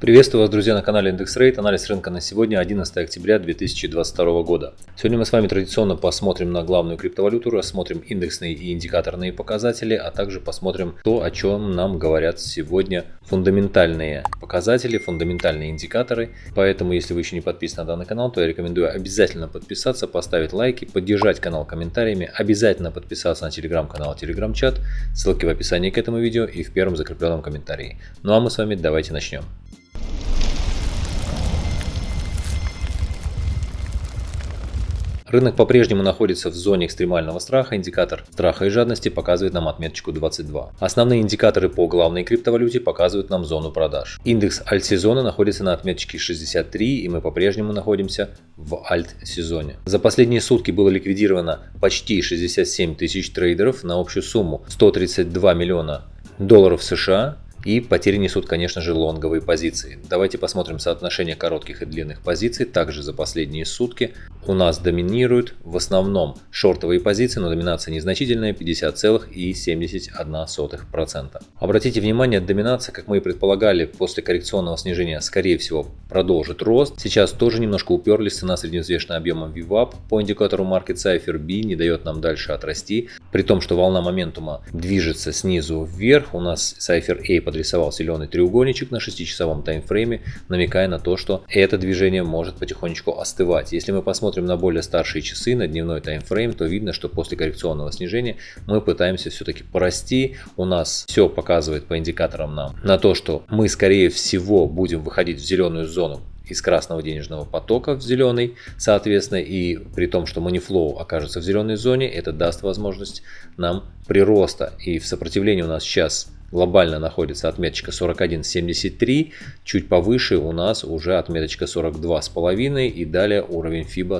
Приветствую вас, друзья, на канале Индекс Рейт. Анализ рынка на сегодня 11 октября 2022 года. Сегодня мы с вами традиционно посмотрим на главную криптовалюту, рассмотрим индексные и индикаторные показатели, а также посмотрим то, о чем нам говорят сегодня фундаментальные показатели, фундаментальные индикаторы. Поэтому, если вы еще не подписаны на данный канал, то я рекомендую обязательно подписаться, поставить лайки, поддержать канал комментариями, обязательно подписаться на телеграм-канал, телеграм-чат. Ссылки в описании к этому видео и в первом закрепленном комментарии. Ну а мы с вами давайте начнем. Рынок по-прежнему находится в зоне экстремального страха, индикатор страха и жадности показывает нам отметочку 22. Основные индикаторы по главной криптовалюте показывают нам зону продаж. Индекс альт-сезона находится на отметочке 63 и мы по-прежнему находимся в альт-сезоне. За последние сутки было ликвидировано почти 67 тысяч трейдеров на общую сумму 132 миллиона долларов США и потери несут, конечно же, лонговые позиции. Давайте посмотрим соотношение коротких и длинных позиций. Также за последние сутки у нас доминируют в основном шортовые позиции, но доминация незначительная 50,71%. Обратите внимание, доминация, как мы и предполагали, после коррекционного снижения, скорее всего, продолжит рост. Сейчас тоже немножко уперлись, цена средневзвешенная объемом VWAP по индикатору Market Cipher B не дает нам дальше отрасти. При том, что волна моментума движется снизу вверх, у нас Cipher A подрисовал зеленый треугольничек на 6-часовом таймфрейме, намекая на то, что это движение может потихонечку остывать. Если мы посмотрим на более старшие часы, на дневной таймфрейм, то видно, что после коррекционного снижения мы пытаемся все-таки порасти. У нас все показывает по индикаторам нам на то, что мы скорее всего будем выходить в зеленую зону из красного денежного потока в зеленый, соответственно, и при том, что манифлоу окажется в зеленой зоне, это даст возможность нам прироста. И в сопротивлении у нас сейчас глобально находится отметочка 41.73, чуть повыше у нас уже отметочка 42.5 и далее уровень FIBA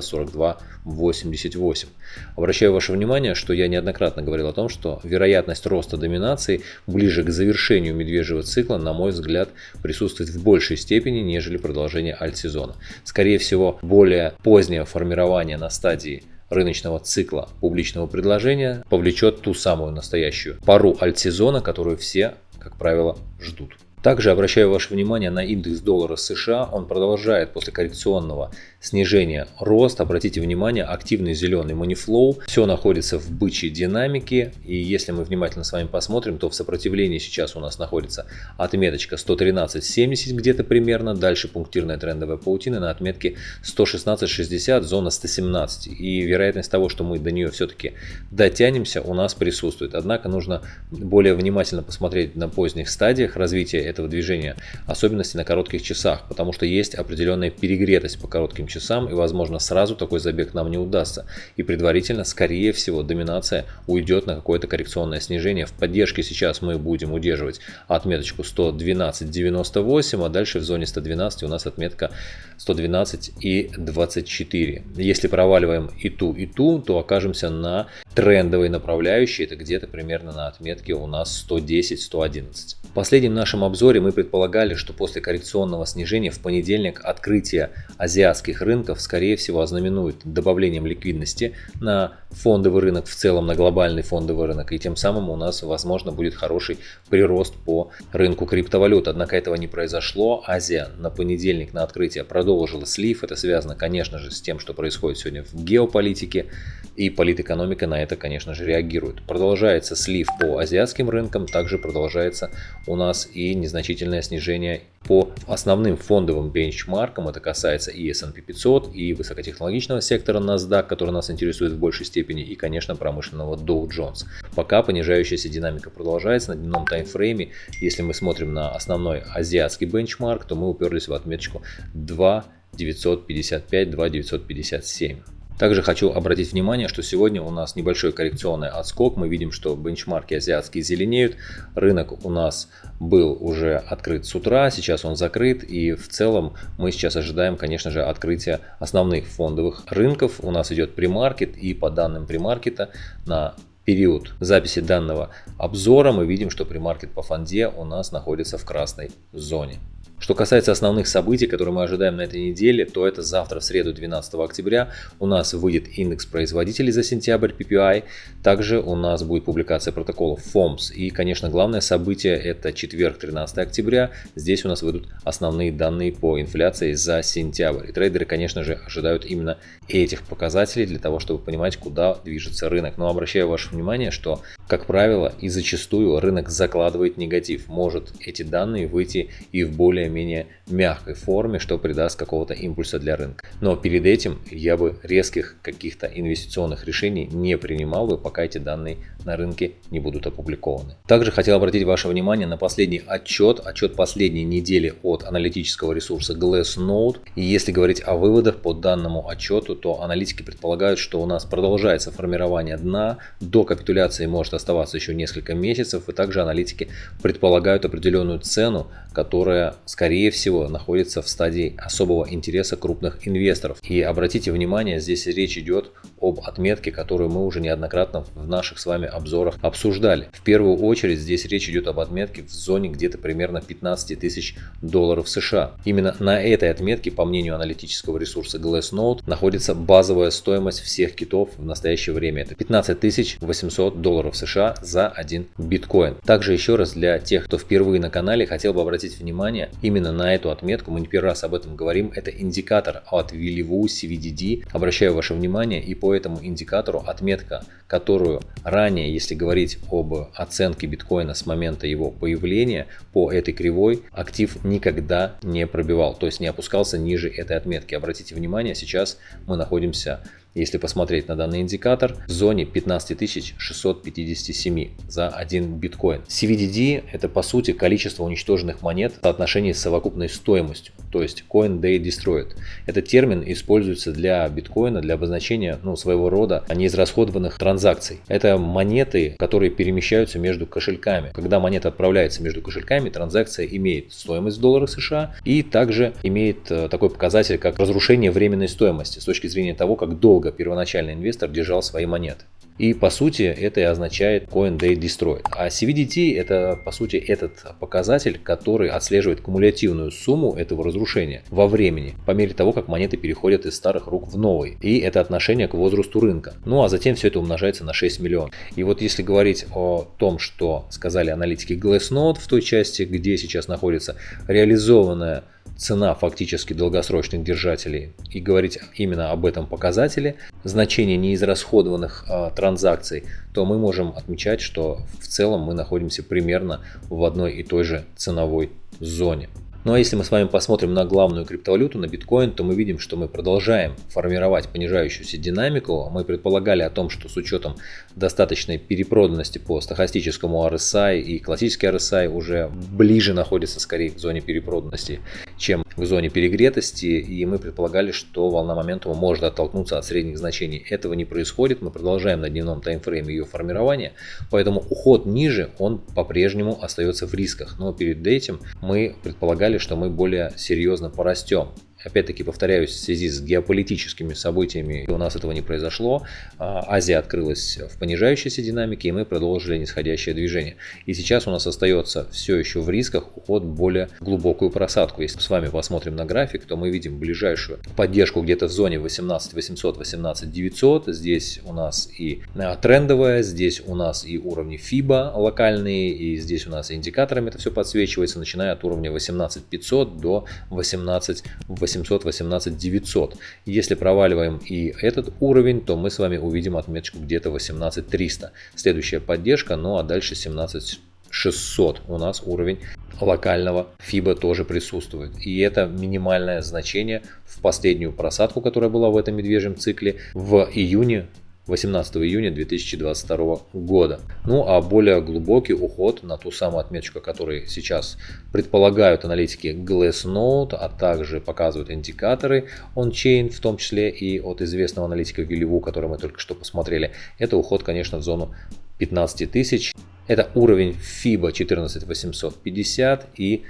42.88. Обращаю ваше внимание, что я неоднократно говорил о том, что вероятность роста доминации ближе к завершению медвежьего цикла, на мой взгляд, присутствует в большей степени, нежели продолжение альт-сезона. Скорее всего, более позднее формирование на стадии рыночного цикла публичного предложения повлечет ту самую настоящую пару альтсезона, которую все, как правило, ждут. Также обращаю ваше внимание на индекс доллара США. Он продолжает после коррекционного снижения рост. Обратите внимание, активный зеленый манифлоу. Все находится в бычьей динамике. И если мы внимательно с вами посмотрим, то в сопротивлении сейчас у нас находится отметочка 113.70 где-то примерно. Дальше пунктирная трендовая паутина на отметке 116.60, зона 117. И вероятность того, что мы до нее все-таки дотянемся, у нас присутствует. Однако нужно более внимательно посмотреть на поздних стадиях развития этого движения, особенности на коротких часах, потому что есть определенная перегретость по коротким часам и возможно сразу такой забег нам не удастся. И предварительно, скорее всего, доминация уйдет на какое-то коррекционное снижение. В поддержке сейчас мы будем удерживать отметочку 112.98, а дальше в зоне 112 у нас отметка 112 и 24. Если проваливаем и ту, и ту, то окажемся на трендовой направляющей. Это где-то примерно на отметке у нас 110-111. В последнем нашем обзоре мы предполагали, что после коррекционного снижения в понедельник открытие азиатских рынков скорее всего ознаменует добавлением ликвидности на фондовый рынок в целом, на глобальный фондовый рынок. И тем самым у нас возможно будет хороший прирост по рынку криптовалют. Однако этого не произошло. Азия на понедельник на открытие продолжила слив. Это связано, конечно же, с тем, что происходит сегодня в геополитике. И политэкономика на это, конечно же, реагирует. Продолжается слив по азиатским рынкам, также продолжается у нас и незначительное снижение по основным фондовым бенчмаркам. Это касается и S&P 500, и высокотехнологичного сектора NASDAQ, который нас интересует в большей степени, и, конечно, промышленного Dow Jones. Пока понижающаяся динамика продолжается на дневном таймфрейме. Если мы смотрим на основной азиатский бенчмарк, то мы уперлись в отметочку 2 955, 2 957. Также хочу обратить внимание, что сегодня у нас небольшой коррекционный отскок. Мы видим, что бенчмарки азиатские зеленеют. Рынок у нас был уже открыт с утра, сейчас он закрыт. И в целом мы сейчас ожидаем, конечно же, открытия основных фондовых рынков. У нас идет премаркет и по данным премаркета на период записи данного обзора мы видим, что премаркет по фонде у нас находится в красной зоне. Что касается основных событий, которые мы ожидаем на этой неделе, то это завтра, в среду 12 октября, у нас выйдет индекс производителей за сентябрь PPI. Также у нас будет публикация протоколов FOMS. И, конечно, главное событие это четверг, 13 октября. Здесь у нас выйдут основные данные по инфляции за сентябрь. И трейдеры, конечно же, ожидают именно этих показателей для того, чтобы понимать, куда движется рынок. Но обращаю ваше внимание, что, как правило, и зачастую рынок закладывает негатив. Может эти данные выйти и в более более-менее мягкой форме, что придаст какого-то импульса для рынка. Но перед этим я бы резких каких-то инвестиционных решений не принимал бы, пока эти данные на рынке не будут опубликованы. Также хотел обратить ваше внимание на последний отчет, отчет последней недели от аналитического ресурса Glassnode. И если говорить о выводах по данному отчету, то аналитики предполагают, что у нас продолжается формирование дна, до капитуляции может оставаться еще несколько месяцев, и также аналитики предполагают определенную цену, которая, скорее всего, находится в стадии особого интереса крупных инвесторов. И обратите внимание, здесь речь идет об отметке, которую мы уже неоднократно в наших с вами обзорах обсуждали. В первую очередь здесь речь идет об отметке в зоне где-то примерно 15 тысяч долларов США. Именно на этой отметке, по мнению аналитического ресурса Glassnode, находится базовая стоимость всех китов в настоящее время. Это 15 800 долларов США за один биткоин. Также еще раз для тех, кто впервые на канале, хотел бы обратить внимание именно на эту отметку. Мы не первый раз об этом говорим. Это индикатор от Вилливу CVDD. Обращаю ваше внимание и по этому индикатору отметка, которую ранее, если говорить об оценке биткоина с момента его появления по этой кривой, актив никогда не пробивал, то есть не опускался ниже этой отметки. Обратите внимание, сейчас мы находимся если посмотреть на данный индикатор, в зоне 15657 за один биткоин. CVDD это по сути количество уничтоженных монет в соотношении с совокупной стоимостью, то есть Coin Day Destroyed. Этот термин используется для биткоина для обозначения ну, своего рода неизрасходованных транзакций. Это монеты, которые перемещаются между кошельками. Когда монета отправляется между кошельками, транзакция имеет стоимость в долларах США и также имеет э, такой показатель, как разрушение временной стоимости с точки зрения того, как долго долго первоначальный инвестор держал свои монеты. И по сути это и означает Coin Day Destroyed. А CVDT это по сути этот показатель, который отслеживает кумулятивную сумму этого разрушения во времени, по мере того, как монеты переходят из старых рук в новые. И это отношение к возрасту рынка. Ну а затем все это умножается на 6 миллионов. И вот если говорить о том, что сказали аналитики Glassnode в той части, где сейчас находится реализованная цена фактически долгосрочных держателей и говорить именно об этом показателе, значение неизрасходованных э, транзакций, то мы можем отмечать, что в целом мы находимся примерно в одной и той же ценовой зоне. Ну а если мы с вами посмотрим на главную криптовалюту, на биткоин, то мы видим, что мы продолжаем формировать понижающуюся динамику. Мы предполагали о том, что с учетом достаточной перепроданности по стахастическому RSI и классический RSI уже ближе находится скорее к зоне перепроданности, чем к зоне перегретости. И мы предполагали, что волна моментума может оттолкнуться от средних значений. Этого не происходит. Мы продолжаем на дневном таймфрейме ее формирование. Поэтому уход ниже, он по-прежнему остается в рисках. Но перед этим мы предполагали, что мы более серьезно порастем. Опять-таки, повторяюсь, в связи с геополитическими событиями у нас этого не произошло. А, Азия открылась в понижающейся динамике, и мы продолжили нисходящее движение. И сейчас у нас остается все еще в рисках уход более глубокую просадку. Если с вами посмотрим на график, то мы видим ближайшую поддержку где-то в зоне 18 800, 18 900. Здесь у нас и а, трендовая, здесь у нас и уровни FIBA локальные, и здесь у нас индикаторами это все подсвечивается, начиная от уровня 18 500 до 18 800. 800, 18 900. Если проваливаем и этот уровень, то мы с вами увидим отметочку где-то 18 300. Следующая поддержка, ну а дальше 17 600 у нас уровень локального FIBA тоже присутствует. И это минимальное значение в последнюю просадку, которая была в этом медвежьем цикле в июне 18 июня 2022 года. Ну а более глубокий уход на ту самую отметочку, которую сейчас предполагают аналитики Glassnode, а также показывают индикаторы on-chain, в том числе и от известного аналитика Вилливу, который мы только что посмотрели. Это уход, конечно, в зону 15 тысяч. Это уровень FIBA 14850 и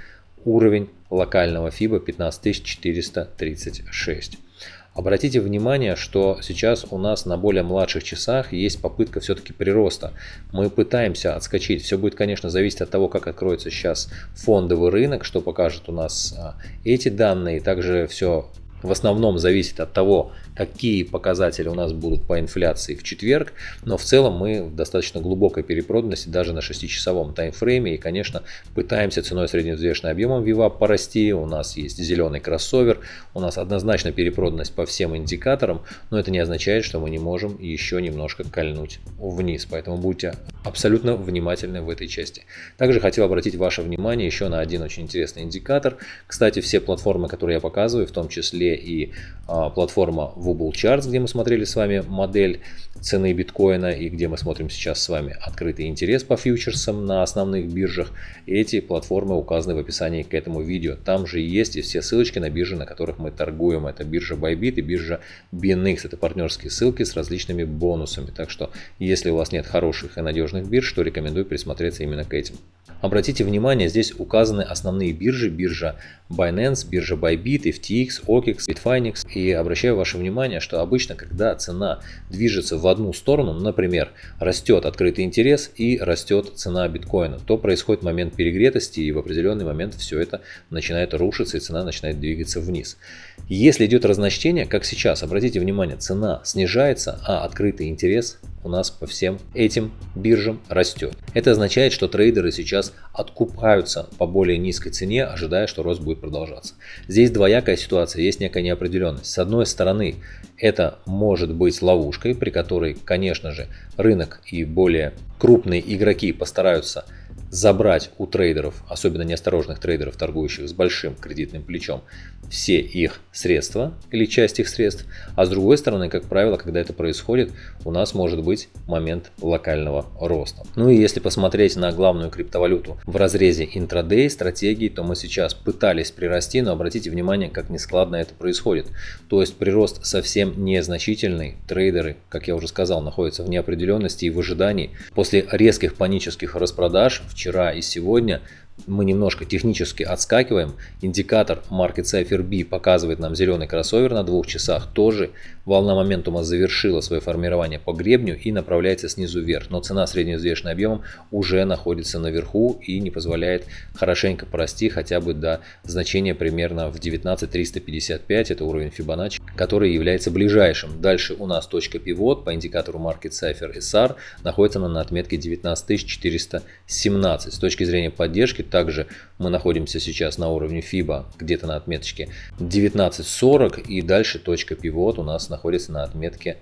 уровень локального FIBA 15436. Обратите внимание, что сейчас у нас на более младших часах есть попытка все-таки прироста. Мы пытаемся отскочить. Все будет, конечно, зависеть от того, как откроется сейчас фондовый рынок, что покажет у нас а, эти данные. Также все в основном зависит от того, какие показатели у нас будут по инфляции в четверг, но в целом мы в достаточно глубокой перепроданности даже на 6-часовом таймфрейме и, конечно, пытаемся ценой средневзвешенным объемом VWAP порасти, у нас есть зеленый кроссовер, у нас однозначно перепроданность по всем индикаторам, но это не означает, что мы не можем еще немножко кольнуть вниз, поэтому будьте абсолютно внимательны в этой части. Также хотел обратить ваше внимание еще на один очень интересный индикатор. Кстати, все платформы, которые я показываю, в том числе и а, платформа Wobble Charts, где мы смотрели с вами модель цены биткоина и где мы смотрим сейчас с вами открытый интерес по фьючерсам на основных биржах. Эти платформы указаны в описании к этому видео. Там же есть и все ссылочки на биржи, на которых мы торгуем. Это биржа Bybit и биржа BNX. Это партнерские ссылки с различными бонусами. Так что, если у вас нет хороших и надежных бирж, то рекомендую присмотреться именно к этим. Обратите внимание, здесь указаны основные биржи, биржа Binance, биржа Bybit, FTX, OKEX, Bitfinex. И обращаю ваше внимание, что обычно, когда цена движется в одну сторону, например, растет открытый интерес и растет цена биткоина, то происходит момент перегретости и в определенный момент все это начинает рушиться и цена начинает двигаться вниз. Если идет разночтение, как сейчас, обратите внимание, цена снижается, а открытый интерес у нас по всем этим биржам растет. Это означает, что трейдеры сейчас откупаются по более низкой цене, ожидая, что рост будет продолжаться. Здесь двоякая ситуация, есть некая неопределенность. С одной стороны, это может быть ловушкой, при которой, конечно же, рынок и более крупные игроки постараются забрать у трейдеров, особенно неосторожных трейдеров, торгующих с большим кредитным плечом, все их средства или часть их средств. А с другой стороны, как правило, когда это происходит, у нас может быть момент локального роста. Ну и если посмотреть на главную криптовалюту в разрезе интрадей стратегии, то мы сейчас пытались прирасти, но обратите внимание, как нескладно это происходит. То есть прирост совсем незначительный. Трейдеры, как я уже сказал, находятся в неопределенности и в ожидании. После резких панических распродаж в вчера и сегодня мы немножко технически отскакиваем. Индикатор Market Cipher B показывает нам зеленый кроссовер на двух часах. Тоже волна моментума завершила свое формирование по гребню и направляется снизу вверх. Но цена средневзвешенным объемом уже находится наверху и не позволяет хорошенько порасти хотя бы до значения примерно в 19355. Это уровень Fibonacci, который является ближайшим. Дальше у нас точка пивот по индикатору Market Cipher SR находится на отметке 19417. С точки зрения поддержки также мы находимся сейчас на уровне FIBA, где-то на отметочке 19.40 и дальше точка пивот у нас находится на отметке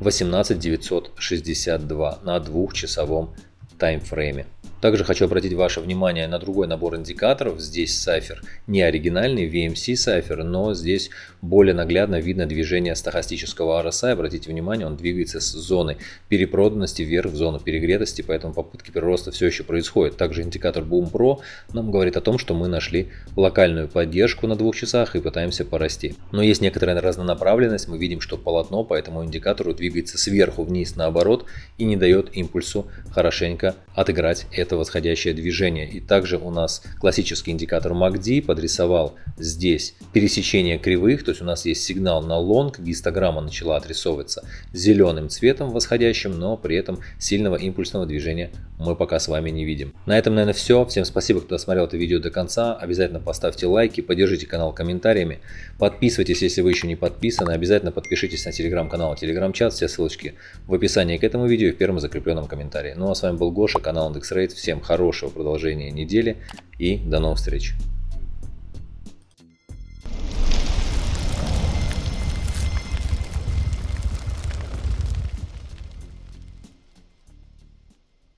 18962 на двухчасовом таймфрейме. Также хочу обратить ваше внимание на другой набор индикаторов. Здесь Cypher не оригинальный, VMC Cypher, но здесь более наглядно видно движение стахастического RSI. Обратите внимание, он двигается с зоны перепроданности вверх в зону перегретости, поэтому попытки прироста все еще происходят. Также индикатор Boom Pro нам говорит о том, что мы нашли локальную поддержку на двух часах и пытаемся порасти. Но есть некоторая разнонаправленность, мы видим, что полотно по этому индикатору двигается сверху вниз наоборот и не дает импульсу хорошенько отыграть это это восходящее движение. И также у нас классический индикатор MACD подрисовал здесь пересечение кривых, то есть у нас есть сигнал на лонг, гистограмма начала отрисовываться зеленым цветом восходящим, но при этом сильного импульсного движения мы пока с вами не видим. На этом, наверное, все. Всем спасибо, кто досмотрел это видео до конца. Обязательно поставьте лайки, поддержите канал комментариями. Подписывайтесь, если вы еще не подписаны. Обязательно подпишитесь на телеграм-канал, телеграм-чат. Все ссылочки в описании к этому видео и в первом закрепленном комментарии. Ну а с вами был Гоша, канал IndexRate. Всем хорошего продолжения недели и до новых встреч.